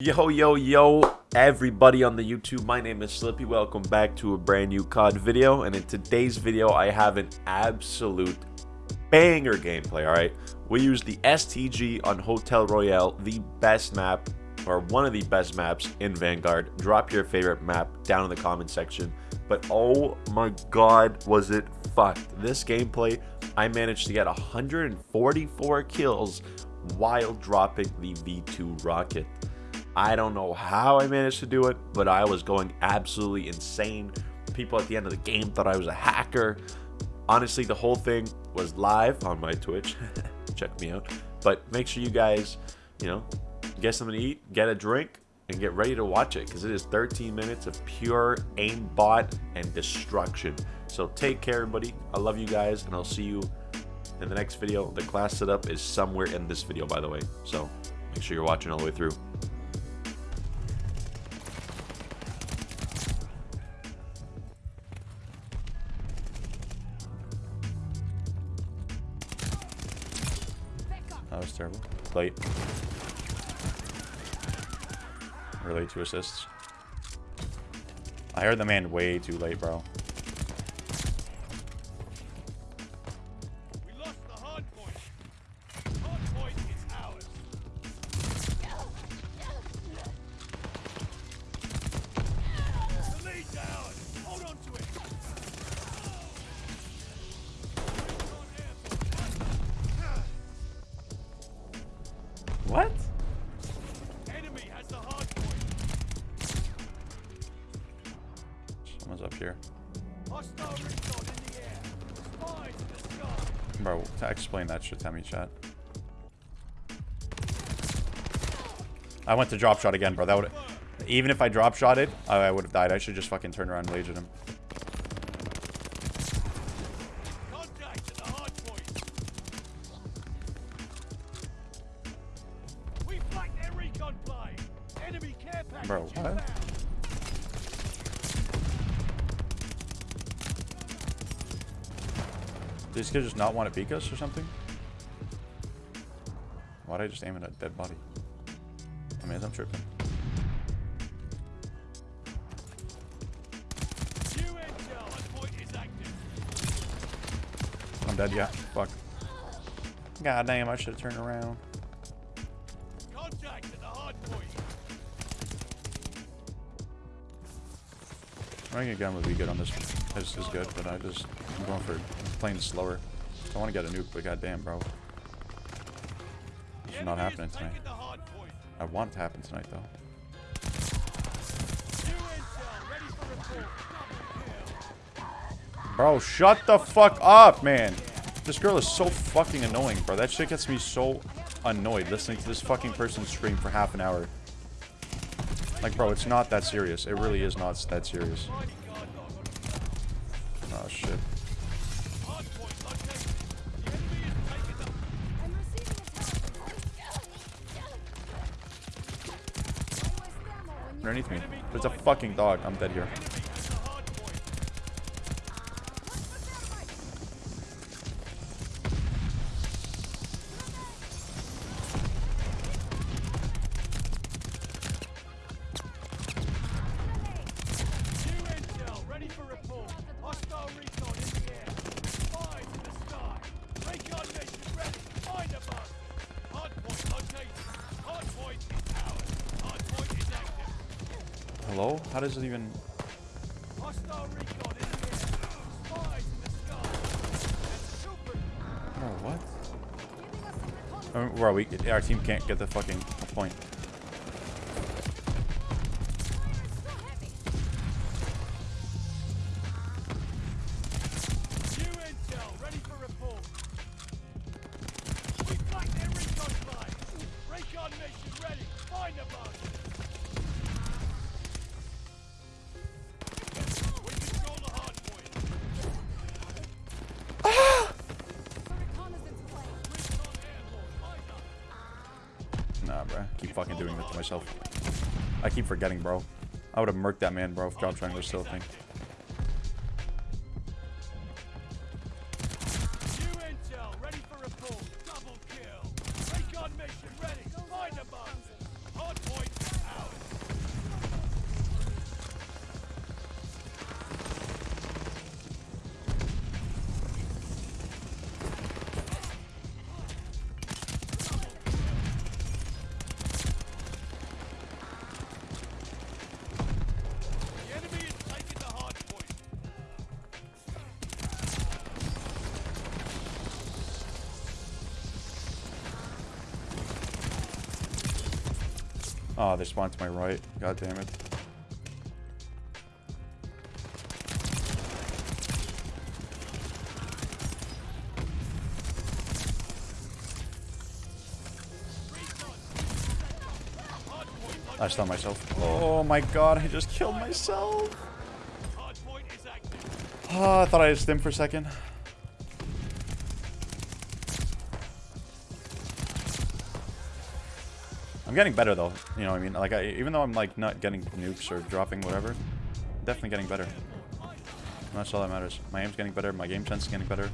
Yo, yo, yo, everybody on the YouTube. My name is Slippy. Welcome back to a brand new COD video. And in today's video, I have an absolute banger gameplay, all right? We use the STG on Hotel Royale, the best map, or one of the best maps in Vanguard. Drop your favorite map down in the comment section. But oh my god, was it fucked. This gameplay, I managed to get 144 kills while dropping the V2 rocket. I don't know how I managed to do it, but I was going absolutely insane. People at the end of the game thought I was a hacker. Honestly, the whole thing was live on my Twitch. Check me out. But make sure you guys, you know, get something to eat, get a drink, and get ready to watch it because it is 13 minutes of pure aimbot and destruction. So take care, everybody. I love you guys, and I'll see you in the next video. The class setup is somewhere in this video, by the way. So make sure you're watching all the way through. That was terrible. Late. Or two assists. I heard the man way too late, bro. Bro, to explain that shit to me, chat. I went to drop shot again, bro. That would even if I drop shotted, I, I would have died. I should just fucking turn around and rage at him. Did this kid just not want to peek us or something? Why'd I just aim at a dead body? I mean, I'm tripping. I'm dead, yeah. Fuck. God damn, I should have turned around. Running a gun would be good on this. This is good, but I just I'm going for playing slower. I want to get a nuke, but goddamn, bro, it's not happening tonight. taking the hard point. I want it to happen tonight, though. New intel. Ready for report. Double kill. Bro, shut the fuck up, man. This girl is so fucking annoying, bro. That shit gets me so annoyed listening to this fucking person scream for half an hour. Like, bro, it's not that serious. It really is not that serious. Oh, shit. Underneath me. There's a fucking dog. I'm dead here. How does it even... Hostile recon in the air. Spies in the sky. That's super. Bro, what? Uh, Bro, we, our team can't get the fucking point. Fucking doing that to myself. I keep forgetting, bro. I would have murked that man, bro, if drop triangle was still a thing. Oh, they spawned to my right. God damn it. I stunned myself. Oh my god, I just killed myself. Oh, I thought I had stim for a second. I'm getting better though. You know I mean? Like, I, even though I'm like not getting nukes or dropping whatever, definitely getting better. And that's all that matters. My aim's getting better. My game sense is getting better.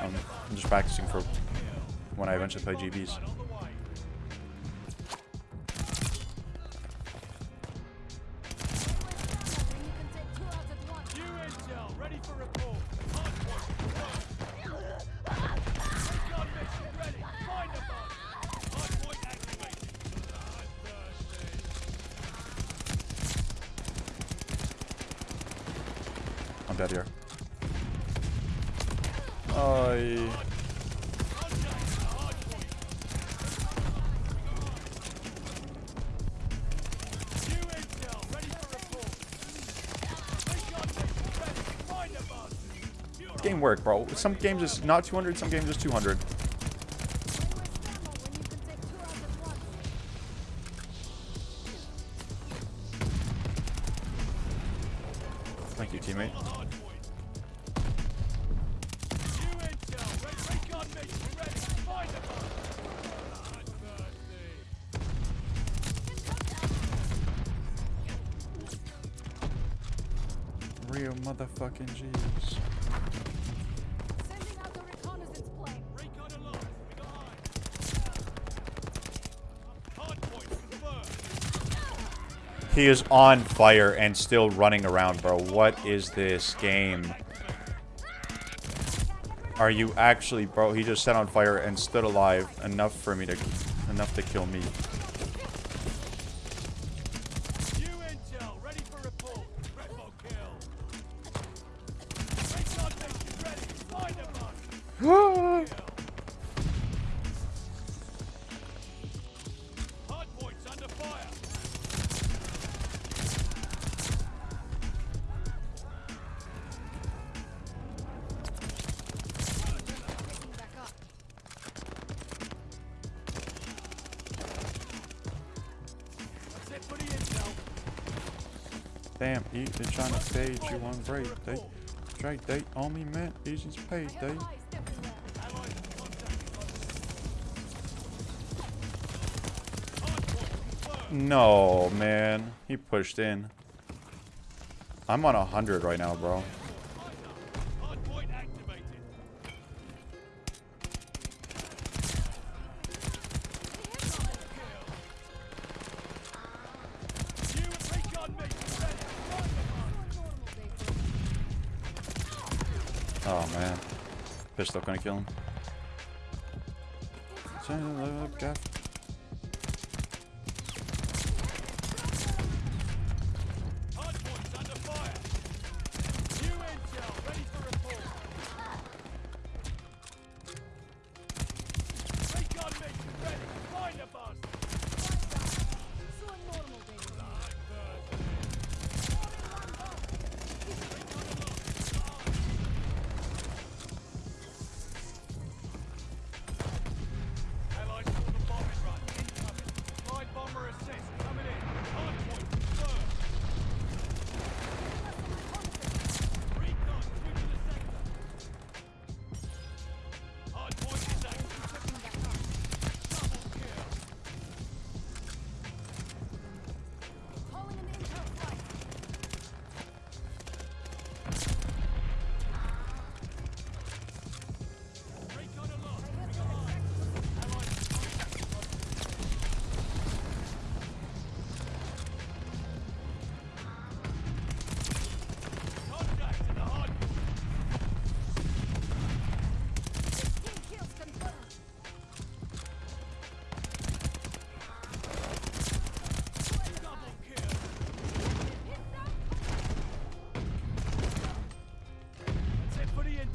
Um, I'm just practicing for when I eventually play GBs. I'm dead here. I. Contact the hardpoint. New intel ready for report. Recon mission ready. Find the bus. Game work, bro. Some games is not 200, some games is 200. Eyes. Hardpoint confirmed. He is on fire and still running around, bro. What is this game? Are you actually, bro? He just set on fire and stood alive enough for me to, enough to kill me. Damn, he is trying to stage you on break. They, straight they only meant Asians paid. They. No, man. He pushed in. I'm on a hundred right now, bro. Man. Pistol gonna kill him.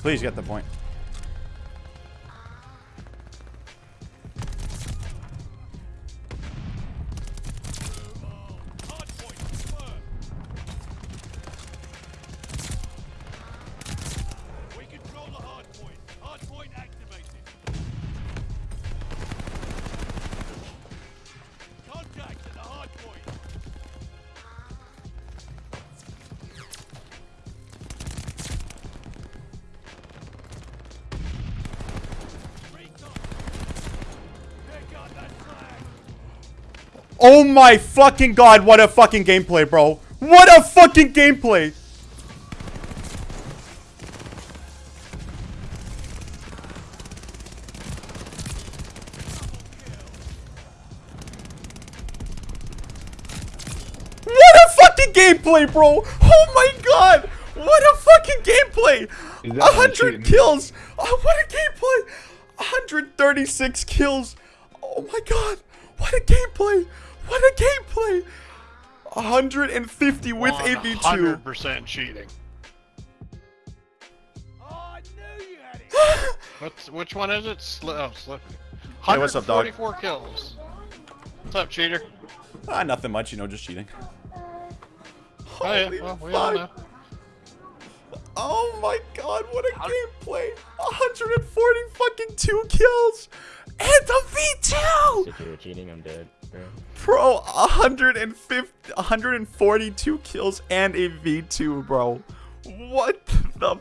Please get the point. Oh my fucking god, what a fucking gameplay, bro. What a fucking gameplay. What a fucking gameplay, bro. Oh my god. What a fucking gameplay. A hundred kills. Oh, what a gameplay. 136 kills. Oh my god. What a gameplay. What a gameplay. 150 with a V2. 100% cheating. Oh, I knew you had it. What's which one is it? Sli oh, Slippy. Hey, what's up, dog? 144 kills. What's up, cheater? Ah, nothing much, you know, just cheating. Oh yeah, Holy well, we all know. fuck. Oh my god, what a gameplay. 140 fucking two kills. And a V2. If you were cheating, I'm dead. Bro. Bro, 150, 142 kills and a V2, bro. What the